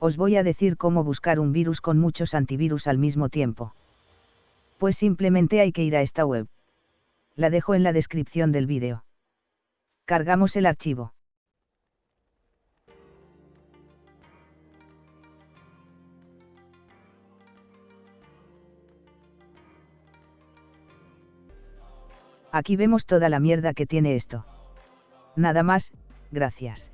Os voy a decir cómo buscar un virus con muchos antivirus al mismo tiempo. Pues simplemente hay que ir a esta web. La dejo en la descripción del vídeo. Cargamos el archivo. Aquí vemos toda la mierda que tiene esto. Nada más, gracias.